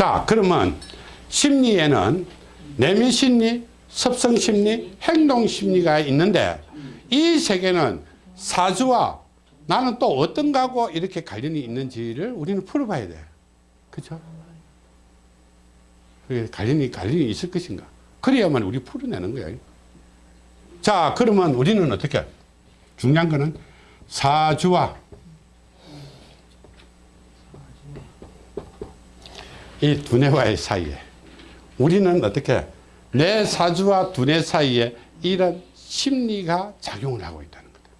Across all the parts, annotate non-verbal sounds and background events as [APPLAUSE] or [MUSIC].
자 그러면 심리에는 내면 심리, 습성 심리, 행동 심리가 있는데 이 세계는 사주와 나는 또 어떤 거하고 이렇게 관련이 있는지를 우리는 풀어봐야 돼. 그죠? 그게 관련이, 관련이 있을 것인가? 그래야만 우리 풀어내는 거야. 자, 그러면 우리는 어떻게? 중요한 거는 사주와 이 두뇌와의 사이에 우리는 어떻게 내 사주와 두뇌 사이에 이런 심리가 작용을 하고 있다는 거다.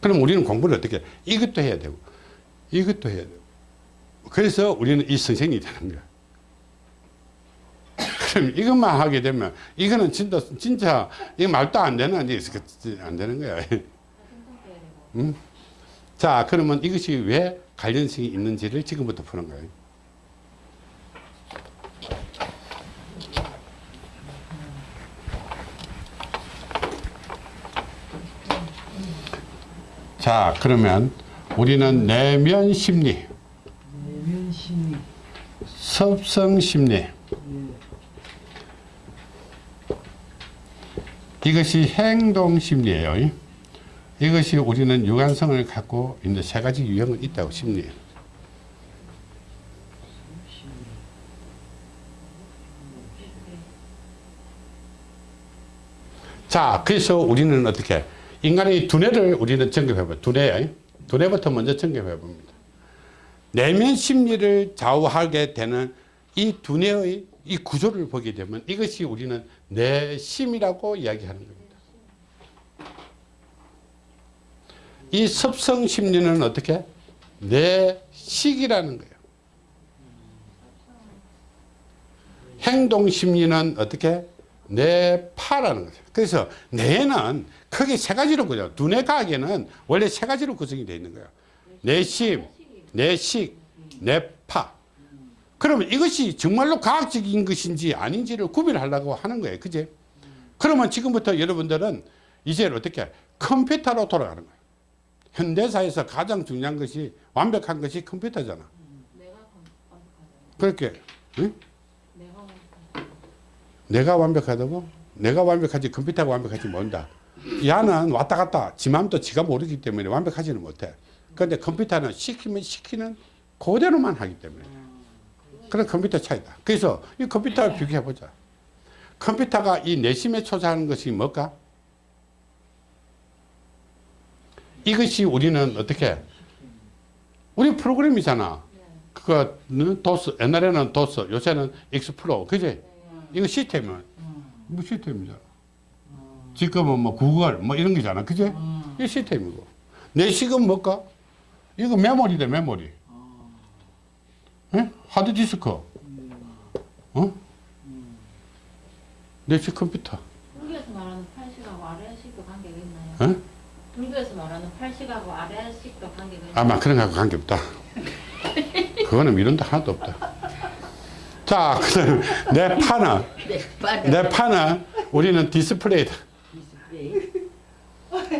그럼 우리는 공부를 어떻게 해? 이것도 해야 되고 이것도 해야 되고 그래서 우리는 이 선생님이 되는 거야. 그럼 이것만 하게 되면 이거는 진짜 진짜 이 말도 안 되는 안 되는 거야. 음? 자 그러면 이것이 왜 관련성이 있는지를 지금부터 푸는 거예요. 자 그러면 우리는 내면 심리 내면 심리. 섭성 심리 예. 이것이 행동 심리예요 이것이 우리는 유관성을 갖고 있는 세 가지 유형은 있다고 심리에 자 그래서 우리는 어떻게 인간의 두뇌를 우리는 점검해 봐요 두뇌 두뇌부터 먼저 점검해 봅니다. 내면 심리를 좌우하게 되는 이 두뇌의 이 구조를 보게 되면 이것이 우리는 내심이라고 이야기하는 겁니다. 이 섭성 심리는 어떻게? 내 식이라는 거예요. 행동 심리는 어떻게? 내 파라는 거죠. 그래서 뇌는 크게 세 가지로 그죠. 두뇌 과학에는 원래 세 가지로 구성이 되어 있는 거예요. 내심, 내식, 내파. 그러면 이것이 정말로 과학적인 것인지 아닌지를 구별하려고 하는 거예요. 그제? 그러면 지금부터 여러분들은 이제 어떻게 컴퓨터로 돌아가는 거예요. 현대사에서 가장 중요한 것이 완벽한 것이 컴퓨터잖아. 그렇게 응? 내가 완벽하다고? 내가 완벽하지 컴퓨터가 완벽하지 모른다. 야는 왔다 갔다 지 마음도 지가 모르기 때문에 완벽하지는 못해. 그런데 컴퓨터는 시키면 시키는 그대로만 하기 때문에. 그런 컴퓨터 차이다. 그래서 이 컴퓨터를 비교해 보자. 컴퓨터가 이 내심에 초자하는 것이 뭘까? 이것이 우리는 어떻게 우리 프로그램이잖아. 그거는 도스 옛날에는 도스 요새는 익스플로 그지? 이거 시스템은 뭐 시스템이잖아. 지금은 뭐 구글 뭐 이런 거잖아. 그지? 이 시스템이고. 내식은 뭘까? 이거 메모리다 메모리. 예? 하드디스크. 어? 내식 컴퓨터. 불교에서 말하는 팔식하고 아래식도 관계가 있나요? 어? 불교에서 말하는 팔식하고 아래식도 관계가? 아마 그런 거하고 관계없다. 그거는 미련도 하나도 없다. 자, 그다음 내 파는 내 파는 우리는 디스플레이다.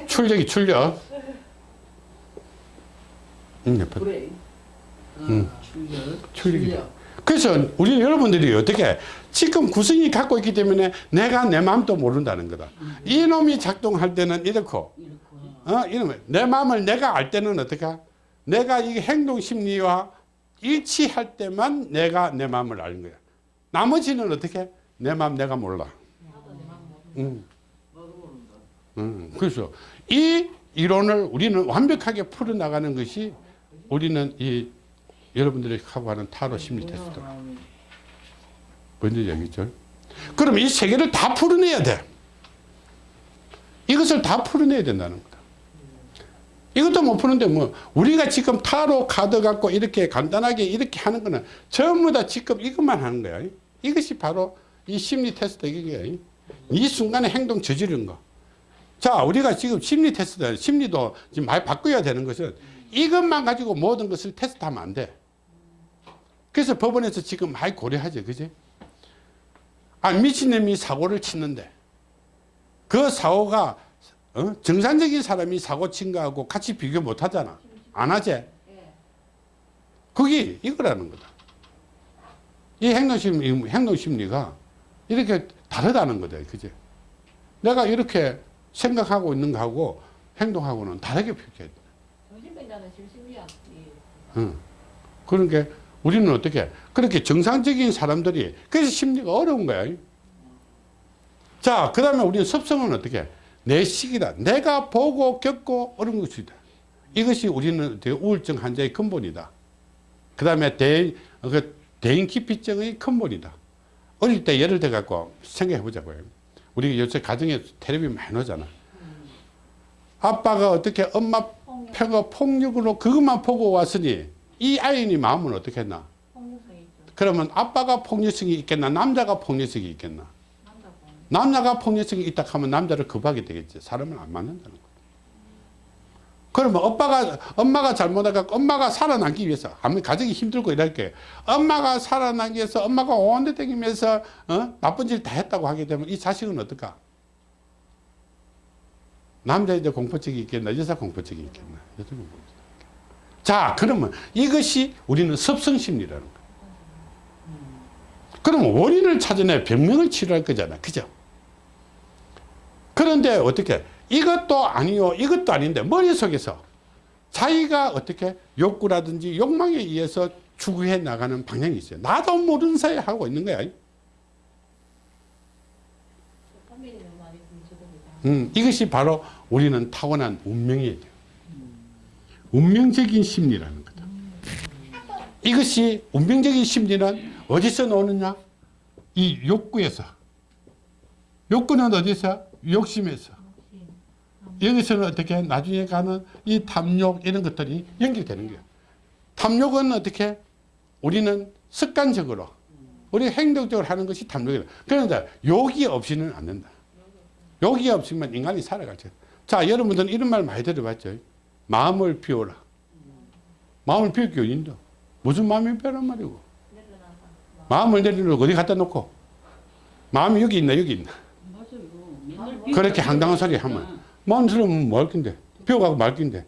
출력이 출력. 응, 내 파. 브레인. 음. 아, 출력. 출력이. 출력. 그래서 우리 여러분들이 어떻게 지금 구성이 갖고 있기 때문에 내가 내 마음도 모른다는 거다. 이놈이 작동할 때는 이렇고, 어, 이놈 내 마음을 내가 알 때는 어떻게? 내가 이 행동 심리와 일치할 때만 내가 내 마음을 아는 거야. 나머지는 어떻게? 내 마음 내가 몰라. 음. 음, 그래서 이 이론을 우리는 완벽하게 풀어나가는 것이 우리는 이 여러분들이 하고 하는 타로 심리 테스트다. 뭔지 얘기죠? 그럼 이 세 개를 다 풀어내야 돼. 이것을 다 풀어내야 된다는 거다. 이것도 못 푸는데 뭐 우리가 지금 타로 카드 갖고 이렇게 간단하게 이렇게 하는 거는 전부 다 지금 이것만 하는 거야. 이것이 바로 이 심리 테스트 이게 이 순간에 행동 저지르는 거. 자, 우리가 지금 심리 테스트, 심리도 지금 많이 바꿔야 되는 것은 이것만 가지고 모든 것을 테스트하면 안 돼. 그래서 법원에서 지금 많이 고려하죠. 그지? 아, 미친놈이 사고를 치는데 그 사고가 어? 정상적인 사람이 사고 친 거하고 같이 비교 못 하잖아. 안 하지? 그게 이거라는 거다. 이 행동심리, 행동심리가 이렇게 다르다는 거다. 그죠? 내가 이렇게 생각하고 있는 거하고 행동하고는 다르게 표현해야 돼. 정신병자는 실심리학 응. 그러니까 우리는 어떻게 그렇게 정상적인 사람들이 그래서 심리가 어려운 거야. 자, 그 다음에 우리는 습성은 어떻게 내 시기다. 내가 보고 겪고 어려운 것이다. 이것이 우리는 우울증 환자의 근본이다. 그 다음에 대인, 그 대인 기피증의 근본이다. 어릴 때 예를 들어 갖고 생각해 보자고요. 우리 요새 가정에 텔레비 많이 나오잖아. 아빠가 어떻게 엄마 표가 폭력으로 그것만 보고 왔으니 이 아이의 마음은 어떻게 했나? 그러면 아빠가 폭력성이 있겠나? 남자가 폭력성이 있겠나? 남자가 폭력성이 있다 하면 남자를 겁하게 되겠지. 사람은 안 맞는다는 거야. 그러면 오빠가, 엄마가 잘못해갖고 엄마가 살아남기 위해서, 아무리 가정이 힘들고 이럴게. 엄마가 살아남기 위해서 엄마가 온데 다니면서, 어? 나쁜 짓 다 했다고 하게 되면 이 자식은 어떨까? 남자인데 공포증이 있겠나? 여자 공포증이 있겠나? 여자 있겠나? 자, 그러면 이것이 우리는 섭성심리라는 거야. 그러면 원인을 찾아내 병명을 치료할 거잖아. 그죠? 그런데 어떻게 이것도 아니요 이것도 아닌데 머릿속에서 자기가 어떻게 욕구라든지 욕망에 의해서 추구해 나가는 방향이 있어요. 나도 모르는 사이에 하고 있는 거야. 음, 이것이 바로 우리는 타고난 운명이에요. 운명적인 심리라는 거다. 이것이 운명적인 심리는 어디서 나오느냐? 이 욕구에서. 욕구는 어디서? 욕심에서. 여기서는 어떻게 나중에 가는 이 탐욕 이런 것들이 연결되는 거예요. 탐욕은 어떻게? 우리는 습관적으로 우리 행동적으로 하는 것이 탐욕이다. 그런데 욕이 없이는 안 된다. 욕이 없으면 인간이 살아가죠. 자, 여러분들은 이런 말 많이 들어봤죠. 마음을 비워라. 마음을 비울 게 어딘데? 무슨 마음이 비우란 말이고. 마음을 내리놓고 어디 갖다 놓고. 마음이 여기 있나, 여기 있나. 그렇게 황당한 소리 하면. 마음 들으면 뭐 할 건데? 비워가고 말 건데.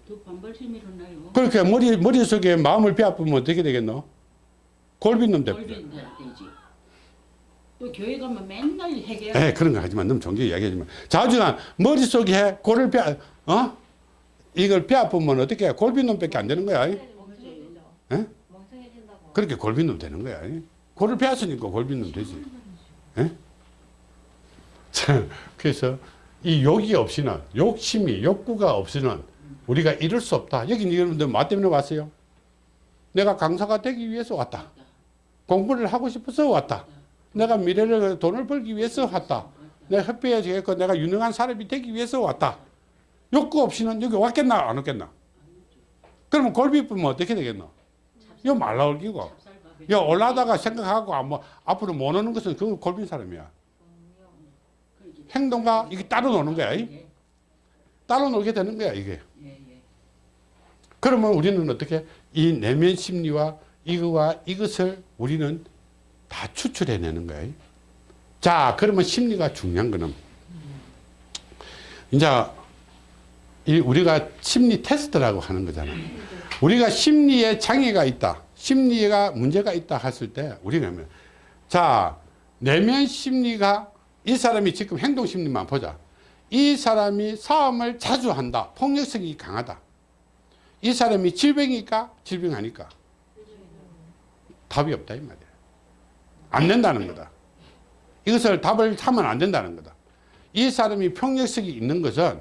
그렇게 머리, 머릿속에 마음을 비아프면 어떻게 되겠노? 골빈놈 되지. 또 교회 가면 맨날 해결. 에 그런 거 하지만 너무 종교 이야기하지만 자주간 머릿속에 골을 뼈 어? 이걸 뼈 아프면 어떻게 해? 골빈놈밖에 안 되는 거야. 에? 그렇게 골빈놈 되는 거야. 골을 뼈었으니까 골빈놈 되지. 에? 자, [LAUGHS] 그래서 이 욕이 없이는 욕심이 욕구가 없이는 우리가 이룰 수 없다. 여기 여러분들 뭐 때문에 왔어요? 내가 강사가 되기 위해서 왔다. 공부를 하고 싶어서 왔다. 내가 미래를 돈을 벌기 위해서 왔다. 내가 협회에서 내가 유능한 사람이 되기 위해서 왔다. 욕구 없이는 여기 왔겠나 안 왔겠나? 그러면 골비쁘면 어떻게 되겠노? 이거 말라올기고. 야 올라다가 생각하고 아, 뭐 앞으로 못 오는 것은 그건 골빈 사람이야. 행동과 이게 따로 노는 거야. 이? 예, 따로 놀게 되는 거야 이게. 예, 예. 그러면 우리는 어떻게 이 내면 심리와 이거와 이것을 우리는 다 추출해내는 거예요. 자, 그러면 심리가 중요한 거는 이제 이 우리가 심리 테스트라고 하는 거잖아. 우리가 심리에 장애가 있다, 심리가 문제가 있다 했을 때 우리가 하면 자 내면 심리가 이 사람이 지금 행동 심리만 보자. 이 사람이 싸움을 자주 한다, 폭력성이 강하다. 이 사람이 질병일까? 질병 아닐까? 답이 없다 이 말이야. 안 된다는 거다. 이것을 답을 하면 안 된다는 거다. 이 사람이 폭력성이 있는 것은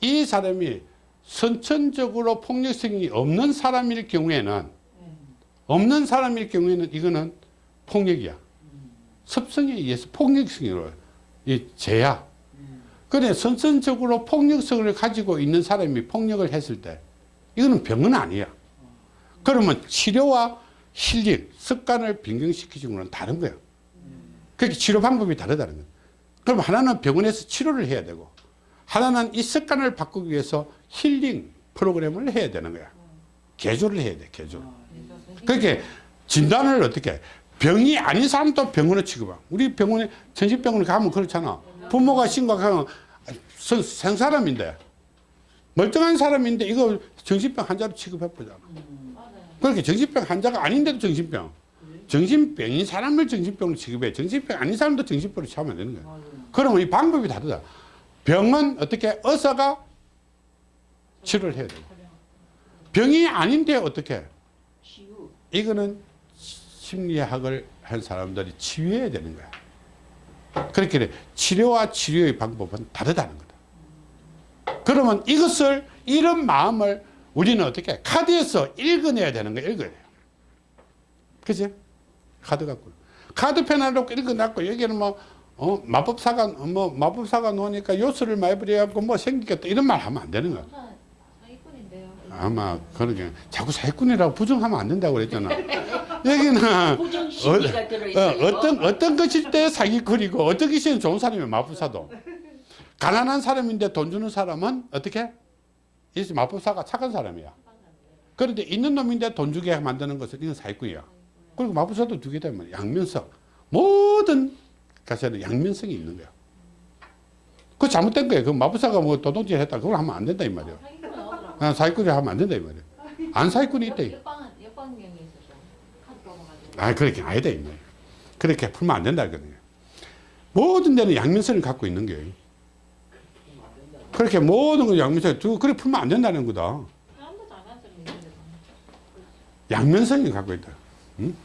이 사람이 선천적으로 폭력성이 없는 사람일 경우에는 없는 사람일 경우에는 이거는 폭력이야. 습성에 의해서 폭력성으로 이 죄야. 그래 선천적으로 폭력성을 가지고 있는 사람이 폭력을 했을 때 이거는 병은 아니야. 그러면 치료와 힐링, 습관을 변경시키는 건 다른 거야. 그렇게 치료 방법이 다르다는 거야. 그럼 하나는 병원에서 치료를 해야 되고 하나는 이 습관을 바꾸기 위해서 힐링 프로그램을 해야 되는 거야. 개조를 해야 돼, 개조. 그렇게 진단을 어떻게 해? 병이 아닌 사람도 병원에 취급하. 우리 병원에 정신병원에 가면 그렇잖아. 부모가 심각하면 선- 생사람인데 멀쩡한 사람인데 이거 정신병 환자로 취급해 보잖아. 맞아요. 그렇게 정신병 환자가 아닌데도 정신병. 정신병인 사람을 정신병으로 취급해. 정신병 아닌 사람도 정신병으로 취하면 되는 거야. 그러면 이 방법이 다르다. 병은 어떻게 의사가 치료를 해야 돼. 병이 아닌데 어떻게? 이거는 심리학을 한 사람들이 치유해야 되는 거야. 그렇게 치료와 치료의 방법은 다르다는 거다. 그러면 이것을 이런 마음을 우리는 어떻게 카드에서 읽어내야 되는 거야. 읽어야 돼요. 그지? 카드 갖고 하나 놓고 읽어놨고 여기는 뭐 어, 마법사가 뭐 마법사가 놓으니까 요술을 많이 부려갖고 뭐 생기겠다 이런 말 하면 안 되는 거야. 아마 그러게 자꾸 사기꾼이라고 부정하면 안 된다고 그랬잖아. 여기는 어, 들어있어요. 어떤 어떤 것일 때 사기꾼이고 어떤 것이 좋은 사람이 마법사도 가난한 사람인데 돈 주는 사람은 어떻게 이 마법사가 착한 사람이야. 그런데 있는 놈인데 돈 주게 만드는 것은 이건 사기꾼이야. 그리고 마법사도 두 개다 말이야. 양면성 모든 가사는 양면성이 있는 거야. 그 잘못된 거예요. 그 마법사가 뭐 도둑질 했다 그걸 하면 안 된다 이 말이야. 아, 사기꾼이 하면 안 된다 이 말이야. 안 사기꾼이 있다. 이 역방 역방경이 있었죠. 카드 뽑아가지고. 아, 그렇게 아니다, 이 말이야. 그렇게 풀면 안 된다, 이거든요. 모든 데는 양면성을 갖고 있는 거예요. 그렇게 모든 걸 양면성, 두, 그렇게 풀면 안 된다는 거다. 있는데. 양면성이 갖고 있다. 응?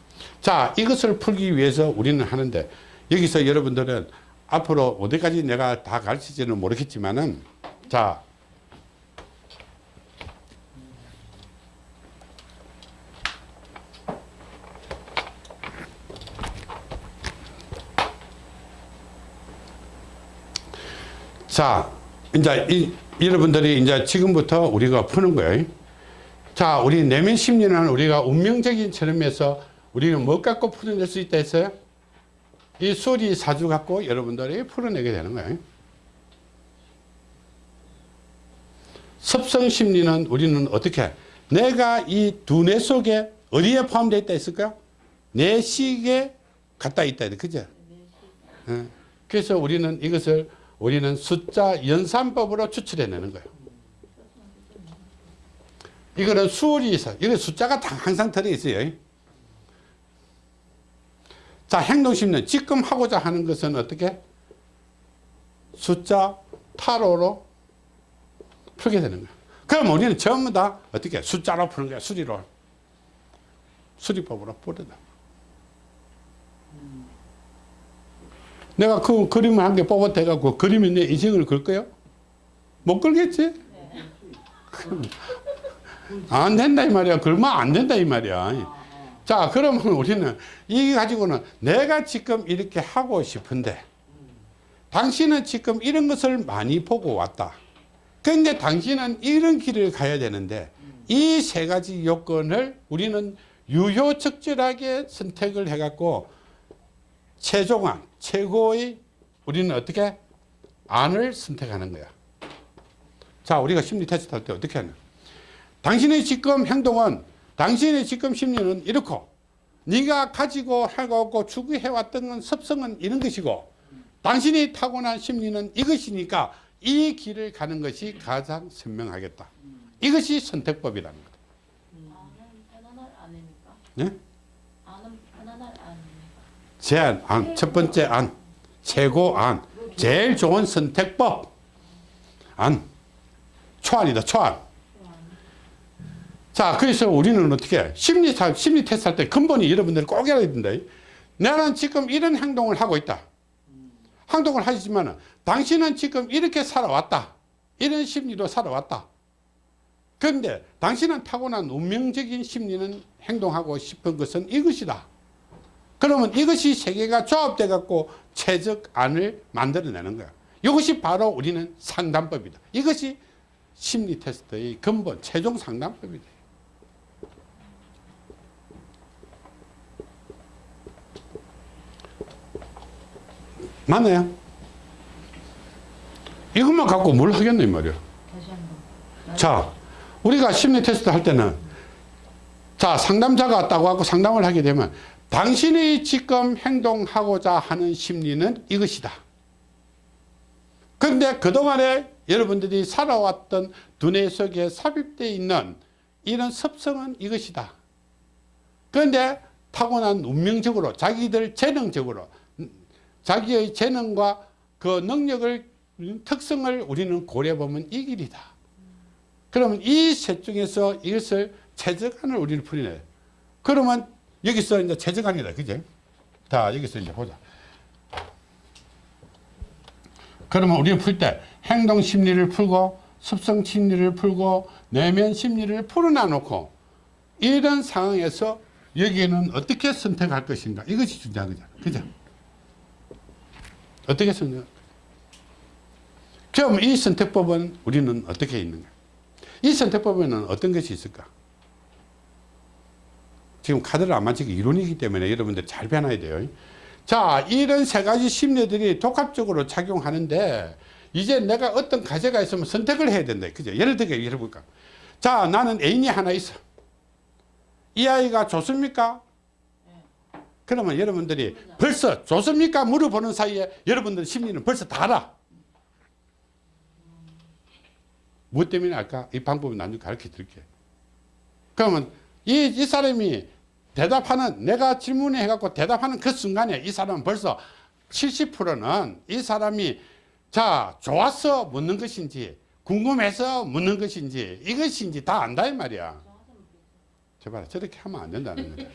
자, 이것을 풀기 위해서 우리는 하는데, 여기서 여러분들은 앞으로 어디까지 내가 다 가르치지는 모르겠지만은, 자, 자, 이제 이, 여러분들이 이제 지금부터 우리가 푸는 거예요. 자, 우리 내면 심리는 우리가 운명적인 체험에서 우리는 뭐 갖고 풀어낼 수 있다 했어요? 이 수리 사주 갖고 여러분들이 풀어내게 되는 거예요. 섭성 심리는 우리는 어떻게 내가 이 두뇌 속에 어디에 포함되어 있다 했을까요? 내식에 갖다 있다. 그죠? 예. 그래서 우리는 이것을 우리는 숫자 연산법으로 추출해내는 거예요. 이거는 수리사, 이거 숫자가 다 항상 들어있어요. 자, 행동심리는 지금 하고자 하는 것은 어떻게? 숫자 타로로 풀게 되는 거예요. 그럼 우리는 전부 다 어떻게? 숫자로 푸는 거야, 수리로. 수리법으로 풀어다. 내가 그 그림을 한개 뽑아대갖고 그림이 내 인생을 그릴까요? 못 그리겠지? [LAUGHS] 안 된다 이 말이야. 그러면 안 된다 이 말이야. 자, 그러면 우리는 이 가지고는 내가 지금 이렇게 하고 싶은데 당신은 지금 이런 것을 많이 보고 왔다. 근데 당신은 이런 길을 가야 되는데 이 세 가지 요건을 우리는 유효적절하게 선택을 해갖고 최종안, 최고의 우리는 어떻게 안을 선택하는 거야. 자, 우리가 심리 테스트 할 때 어떻게 하냐. 당신의 지금 행동은 당신의 지금 심리는 이렇고 네가 가지고 해갖고 추구해왔던 건 습성은 이런 것이고 당신이 타고난 심리는 이것이니까 이 길을 가는 것이 가장 선명하겠다. 이것이 선택법이라는 거다. 네? 아는 편안할 아닙니까? 제안, 안, 첫 번째 안, 최고 안, 제일 좋은 선택법. 안, 초안이다, 초안. 자, 그래서 우리는 어떻게 해? 심리, 사- 심리 테스트 할 때 근본이 여러분들 꼭 알아야 된다. 나는 지금 이런 행동을 하고 있다. 행동을 하시지만 당신은 지금 이렇게 살아왔다. 이런 심리로 살아왔다. 그런데 당신은 타고난 운명적인 심리는 행동하고 싶은 것은 이것이다. 그러면 이것이 세 개가 조합돼 갖고 최적 안을 만들어내는 거야. 이것이 바로 우리는 상담법이다. 이것이 심리 테스트의 근본 최종 상담법이다. 맞나요? 이것만 갖고 뭘 하겠네 이 말이야. 자, 우리가 심리 테스트 할 때는 자, 상담자가 왔다고 하고 상담을 하게 되면 당신이 지금 행동하고자 하는 심리는 이것이다. 그런데 그동안에 여러분들이 살아왔던 두뇌 속에 삽입되어 있는 이런 습성은 이것이다. 그런데 타고난 운명적으로 자기들 재능적으로 음, 자기의 재능과 그 능력을 음, 특성을 우리는 고려해 보면 이 길이다. 그러면 이 셋 중에서 이것을 최적안을 우리는 풀이네. 그러면 여기서 이제 최적안이다. 그지? 자, 여기서 이제 보자. 그러면 우리는 풀때 행동 심리를 풀고 습성 심리를 풀고 내면 심리를 풀어놔 놓고 이런 상황에서 여기에는 어떻게 선택할 것인가 이것이 중요한 거잖아. 그죠? 어떻게 선택? 그럼 이 선택법은 우리는 어떻게 있는가? 이 선택법에는 어떤 것이 있을까? 지금 카드를 안 맞히기 이론이기 때문에 여러분들 잘 배워놔야 돼요. 자, 이런 세 가지 심리들이 독합적으로 작용하는데 이제 내가 어떤 과제가 있으면 선택을 해야 된다. 그죠? 예를 들게 예를 볼까? 자, 나는 애인이 하나 있어. 이 아이가 좋습니까? 그러면 여러분들이 벌써 좋습니까? 물어보는 사이에 여러분들 심리는 벌써 다 알아. 무엇 때문에 알까? 이 방법은 나중에 가르쳐 드릴게. 그러면 이, 이 사람이 대답하는, 내가 질문해 해갖고 대답하는 그 순간에 이 사람은 벌써 70%는 이 사람이 자, 좋아서 묻는 것인지, 궁금해서 묻는 것인지, 이것인지 다 안다, 이 말이야. 제발, 저렇게 하면 안 된다는 거야.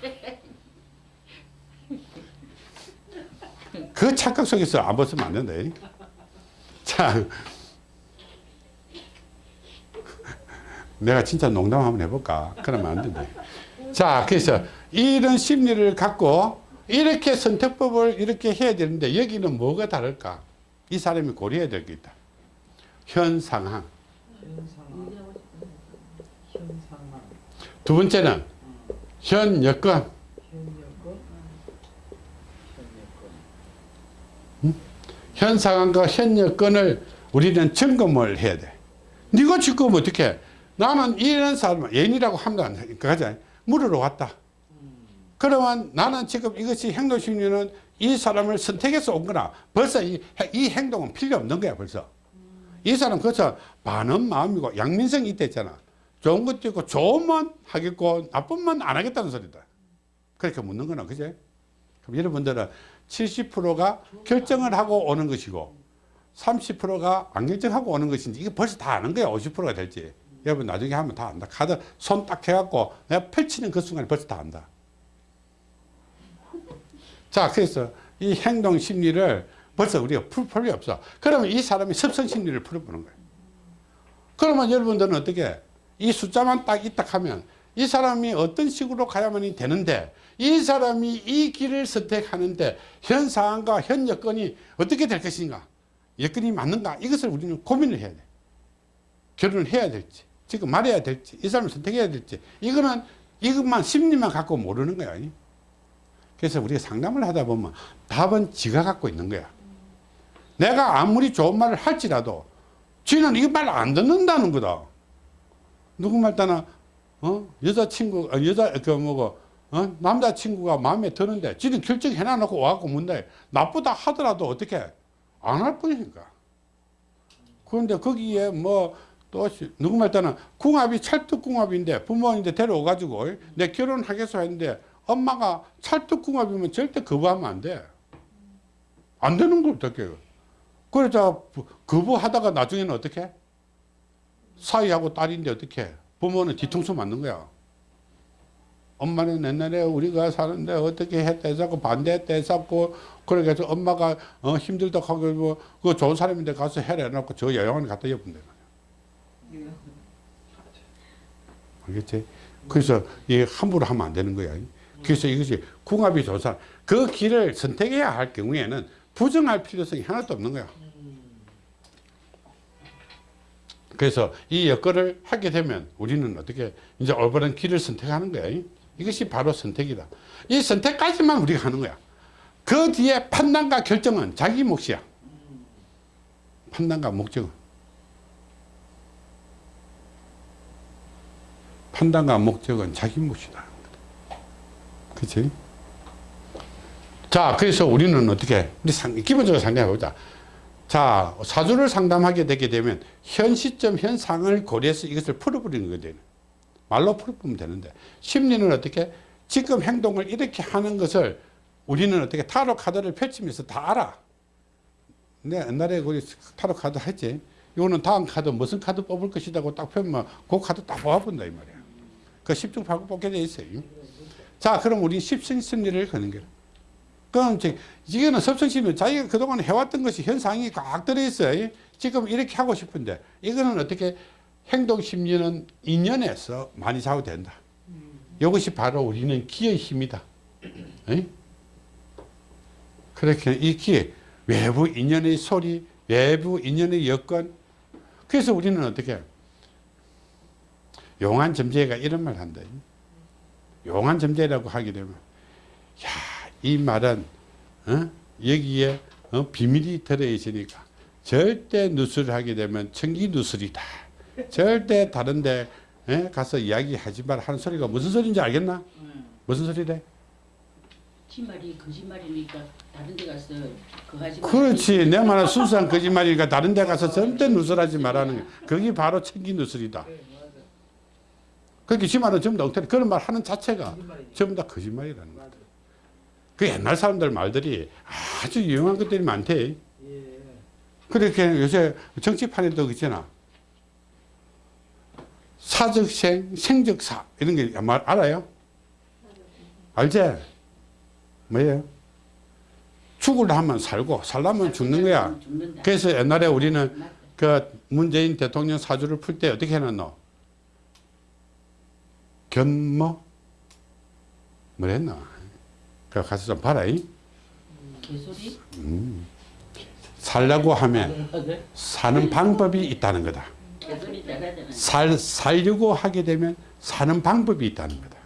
그 착각 속에서 안 벗으면 안 된다. 이. 자, 내가 진짜 농담 한번 해볼까? 그러면 안 된다. 자, 그래서 이런 심리를 갖고 이렇게 선택법을 이렇게 해야 되는데 여기는 뭐가 다를까? 이 사람이 고려해야 될 게 있다. 현 상황. 두 번째는 현 여건. 현 상황과 현 여건을 우리는 점검을 해야 돼. 네가 지금 어떻게? 나는 이런 사람 애인이라고 합니다. 그러자 물으러 왔다. 그러면 나는 지금 이것이 행동심리는 이 사람을 선택해서 온 거나 벌써 이, 이 행동은 필요 없는 거야 벌써. 이 사람 그래서 반은 마음이고 양민성이 있댔잖아. 좋은 것도 있고 좋으면 하겠고 나쁜만 안 하겠다는 소리다. 그렇게 묻는 거나 그제? 그럼 여러분들은 70%가 결정을 하고 오는 것이고 30%가 안 결정하고 오는 것인지 이게 벌써 다 아는 거야 50%가 될지 여러분 나중에 하면 다 안다 카드 손 딱 해갖고 내가 펼치는 그 순간에 벌써 다 안다 자 그래서 이 행동 심리를 벌써 우리가 풀 필요 없어. 그러면 이 사람이 습성 심리를 풀어보는 거예요. 그러면 여러분들은 어떻게 이 숫자만 딱 있다 하면 이 사람이 어떤 식으로 가야만이 되는데 이 사람이 이 길을 선택하는데 현 상황과 현 여건이 어떻게 될 것인가? 여건이 맞는가? 이것을 우리는 고민을 해야 돼. 결혼을 해야 될지 지금 말해야 될지 이 사람을 선택해야 될지 이거는 이것만 심리만 갖고 모르는 거야 그래서 우리가 상담을 하다 보면 답은 지가 갖고 있는 거야. 내가 아무리 좋은 말을 할지라도 지는 이 말 안 듣는다는 거다. 누구 말따나? 어? 여자친구 아, 여자 그 뭐고 어? 남자친구가 마음에 드는데 지는 결정해 놔놓고 와갖고 문다 나쁘다 하더라도 어떻게 안 할 뿐이니까. 그런데 거기에 뭐 또 누구 말따나? 궁합이 찰떡궁합인데 부모님한테 데려오가지고 내 결혼하겠어 했는데 엄마가 찰떡궁합이면 절대 거부하면 안 돼 안 되는 걸 어떻게 그래서 거부하다가 나중에는 어떻게? 사위하고 딸인데 어떻게? 부모는 뒤통수 맞는 거야. 엄마는 옛날에 우리가 사는데 어떻게 했다 해서 반대했다 해서 그래서 엄마가 어, 힘들다 하고 뭐, 그 좋은 사람인데 가서 해라 해놓고 저 여행을 갖다 엿본다. 알겠지? 그래서 이 함부로 하면 안 되는 거야 그래서 이것이 궁합이 사람 그 길을 선택해야 할 경우에는 부정할 필요성이 하나도 없는 거야 그래서 이 여건을 하게 되면 우리는 어떻게 이제 올바른 길을 선택하는 거야. 이것이 바로 선택이다. 이 선택까지만 우리가 하는 거야. 그 뒤에 판단과 결정은 자기 몫이야. 판단과 목적은. 판단과 목적은 자기 몫이다. 그치? 자, 그래서 우리는 어떻게, 우리 상, 기본적으로 상담해 보자. 자, 사주를 상담하게 되게 되면 현 시점, 현 상황을 고려해서 이것을 풀어버리는 거거든요. 말로 풀어보면 되는데 심리는 어떻게 지금 행동을 이렇게 하는 것을 우리는 어떻게 타로 카드를 펼치면서 다 알아. 내 옛날에 우리 타로 카드 했지. 이거는 다음 카드 무슨 카드 뽑을 것이라고 딱 펴면 그 카드 딱 뽑아본다 이 말이야. 그 10중 8구 뽑게 돼 있어요. 자, 그럼 우리 십승심리를 거는 거야. 그럼 이제 이거는 섭성심리 자기가 그동안 해왔던 것이 현상이 꽉 들어있어요. 지금 이렇게 하고 싶은데 이거는 어떻게 행동심리는 인연에서 많이 좌우된다. 이것이 바로 우리는 기의 힘이다. 에? 그렇게 이 기, 외부 인연의 소리, 외부 인연의 여건. 그래서 우리는 어떻게 용한 점재가 이런 말 한다. 용한 점재라고 하게 되면 야, 이 말은 어? 여기에 어? 비밀이 들어있으니까 절대 누설을 하게 되면 청기 누설이다. 절대 다른데 에? 가서 이야기하지 말 하는 소리가 무슨 소리인지 알겠나? 응. 무슨 소리래? 치말이 거짓말이니까 다른 데 가서 그거 하지 마. 그렇지. 내 말은 순수한 거짓말이니까 다른 데 가서 절대 누설하지 말라는 거. 그게 바로 청기 누설이다. 네, 맞아. 그렇게 지 말은 전부 다 엉터리. 그런 말 하는 자체가. 전부 다 거짓말이라는. 맞아. 그 옛날 사람들 말들이 아주 유용한 것들이 많대. 예. 그렇게 요새 정치판에도 있잖아. 사적생, 생적사 이런 게 말 알아요? 알지? 뭐예요? 죽으려 하면 살고 살려면 죽는 거야. 그래서 옛날에 우리는. 그 문재인 대통령 사주를 풀 때 어떻게 해놨노? 견모? 뭐 했나? 그 가서 좀 봐라. 이. 개소리? 살려고 하면? 사는 방법이 있다는 거다. 살, 살려고 하게 되면 사는 방법이 있다는 거다.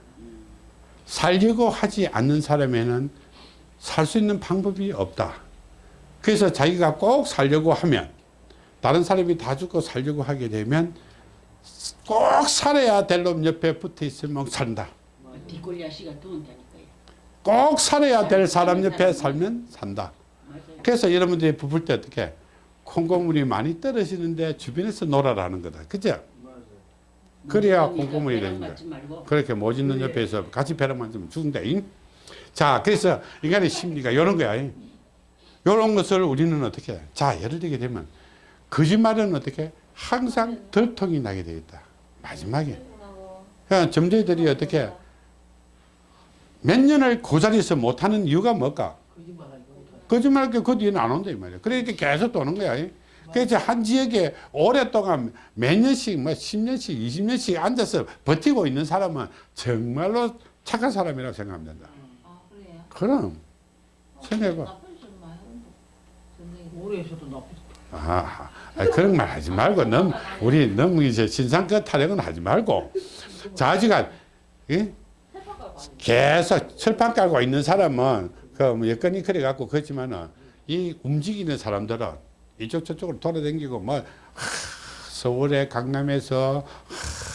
살려고 하지 않는 사람에는 살 수 있는 방법이 없다. 그래서 자기가 꼭 살려고 하면 다른 사람이 다 죽고 살려고 하게 되면 꼭 살아야 될 놈 옆에 붙어 있으면 산다. 뒷골 도운다니까요. 꼭 살아야 될 사람 옆에 살면 산다. 그래서 여러분들이 부풀 때 어떻게 콩고물이 많이 떨어지는데 주변에서 놀아라는 거다. 그죠? 그래야 무서우니까 콩고물이 배랑 되는 거야. 그렇게 못 있는 그래. 옆에서 같이 배를 만지면 죽는다. 잉? 자, 그래서 인간의 심리가 이런 거야. 이런 것을 우리는 어떻게? 해? 자, 예를 들게 되면 거짓말은 어떻게? 항상 덜통이 나게 되어 있다. 마지막에. 그러니까 점쟁이들이 어떻게? 몇 년을 그 자리에서 못하는 이유가 뭘까? 거짓말하니까 못하네. 거짓말 그 뒤에는 안 온다 이 말이야. 그러니까 계속 도는 거야. 그래서 한 지역에 오랫동안 몇 년씩 뭐 10년씩 20년씩 앉아서 버티고 있는 사람은 정말로 착한 사람이라고 생각하면 된다. 아 그래요? 그럼 생각해봐. 있어도 나쁘. 아, 그런 말 하지 말고 너무 우리 너무 이제 신상껏 타령은 하지 말고 자 아직은 예? 계속 철판 깔고 있는 사람은 그뭐 여건이 그래 갖고 그렇지만은 이 움직이는 사람들은 이쪽 저쪽으로 돌아다니고 뭐 하, 서울에 강남에서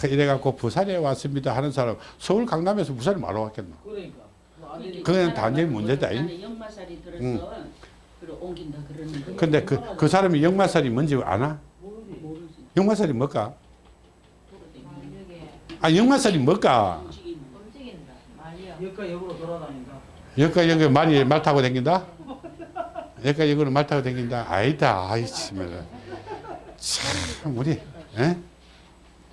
하, 이래 갖고 부산에 왔습니다 하는 사람 서울 강남에서 부산에 말로 왔겠노 그러니까. 뭐 그건 단지 문제다, 잉? 옮긴다 그러는데 근데 그, 그 사람이 역마살이 뭔지 아나? 모르지. 역마살이 뭘까? 아, 역마살이 뭘까? 여기까 역으로 돌아다닌다. 말이 말 타고 다닌다? 여기까 여기로 말 타고 다닌다? 아니다. 아이 참, 참 우리 에?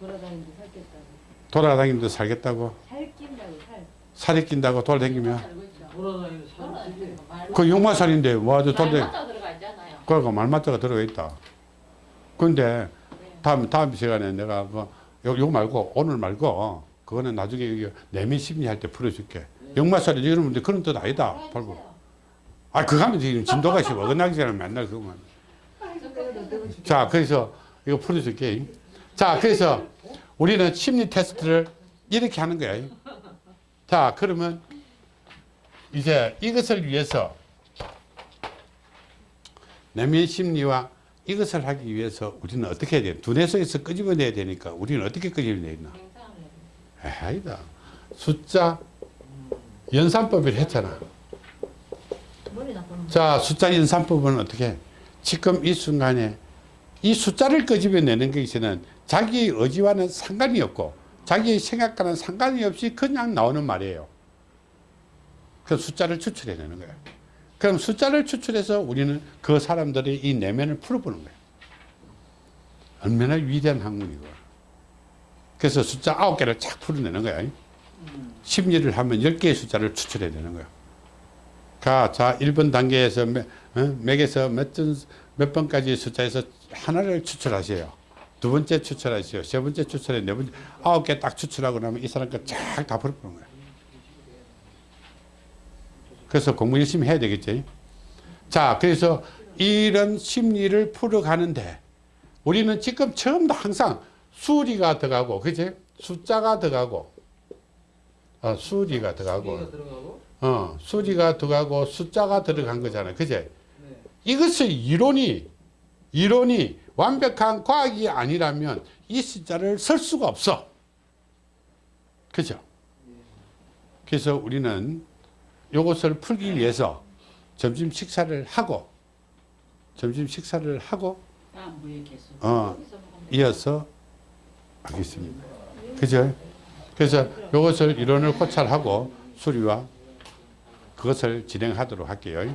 돌아다니는데 살겠다고. 돌아다니면서 살겠다고 살 낀다고 살. 살이 낀다고 돌아다니면 살고 있죠. 돌아다니는 사람. 그? 맞다 들어가 있잖아요. 그러니까 말맞다가 들어가 있다. 근데 네. 다음 다음 시간에 내가 그 요, 요 말고 오늘 말고 그거는 나중에 이게 내면 심리 할 때 풀어줄게. 역마살이 이러는데 그런 뜻 아니다. 발부. 아 그거 하면 지금 진도가 씨 어긋나기 전에 맨날 그거만. 자, 그래서 이거 풀어줄게. 자, 그래서 우리는 심리 테스트를 이렇게 하는 거야. 자, 그러면 이제 이것을 위해서 내면 심리와 이것을 하기 위해서 우리는 어떻게 해야 돼? 두뇌 속에서 끄집어내야 되니까 우리는 어떻게 해야 돼. 아니다. 숫자 연산법을 했잖아. 자, 숫자 연산법은 어떻게? 해? 지금 이 순간에 이 숫자를 끄집어내는 것에는 자기의 의지와는 상관이 없고 자기의 생각과는 상관이 없이 그냥 나오는 말이에요. 그 숫자를 추출해내는 거예요. 그럼 숫자를 추출해서 우리는 그 사람들의 이 내면을 풀어보는 거예요. 얼마나 위대한 학문이고. 그래서 숫자 아홉 개를 쫙 풀어내는 거야. 심리를 하면 열 개의 숫자를 추출해내는 거예요. 가, 자, 1번 단계에서 몇, 어? 맥에서 몇, 전, 몇 번까지 숫자에서 하나를 추출하세요. 두 번째 추출하세요. 세 번째 추출해, 네 번째, 아홉 개 딱 추출하고 나면 이 사람 거쫙다 풀어보는 거예요. 그래서 공부 열심히 해야 되겠지. 자, 그래서 이런 심리를 풀어가는데 우리는 지금 처음부터 항상 수리가 들어가고, 그지? 숫자가 들어가고, 어, 수리가 들어가고, 어, 수리가 들어가고 숫자가 들어간 거잖아요. 그제? 네. 이것을 이론이, 이론이 완벽한 과학이 아니라면 이 숫자를 쓸 수가 없어. 그죠? 그래서 우리는 이것을 풀기 위해서 점심 식사를 하고, 점심 식사를 하고. 어, 이어서 하겠습니다. 그죠? 그래서 이것을 이론을 고찰하고 수리와 그것을 진행하도록 할게요.